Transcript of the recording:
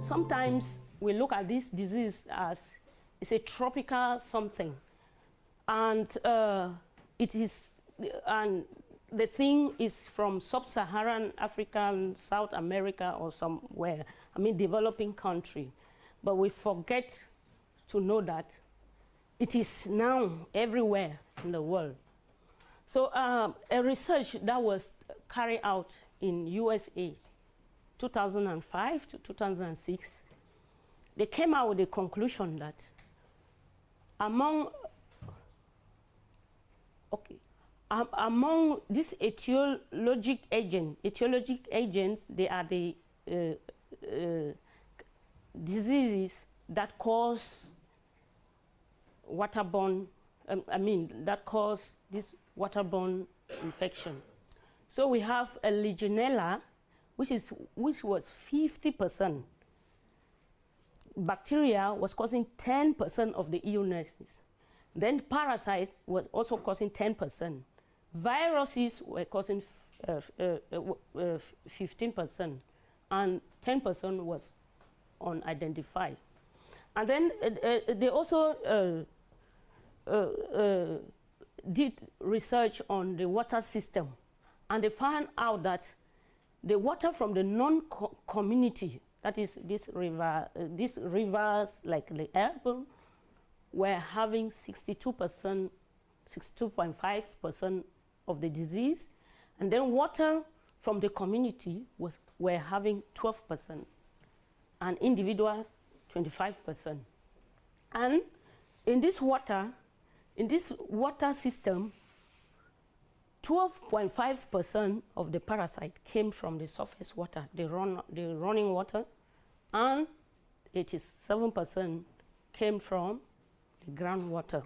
Sometimes we look at this disease as it's a tropical something. And uh, it is, and the thing is from sub-Saharan Africa, South America or somewhere, I mean developing country. But we forget to know that it is now everywhere in the world. So uh, a research that was carried out in USA 2005 to 2006, they came out with the conclusion that among okay, um, among these etiologic agents, etiologic agents, they are the uh, uh, diseases that cause waterborne, um, I mean, that cause this waterborne infection. So we have a Legionella, which, is, which was 50%. Bacteria was causing 10% of the illnesses. Then parasites was also causing 10%. Viruses were causing 15%, uh, uh, uh, and 10% was unidentified. And then uh, they also uh, uh, did research on the water system, and they found out that the water from the non-community, that is this river, uh, these rivers like the Elbe, were having 62%, 62.5% of the disease, and then water from the community was were having 12%, and individual 25%. And in this water, in this water system, 12.5% of the parasite came from the surface water, the, run, the running water, and 87% came from the groundwater.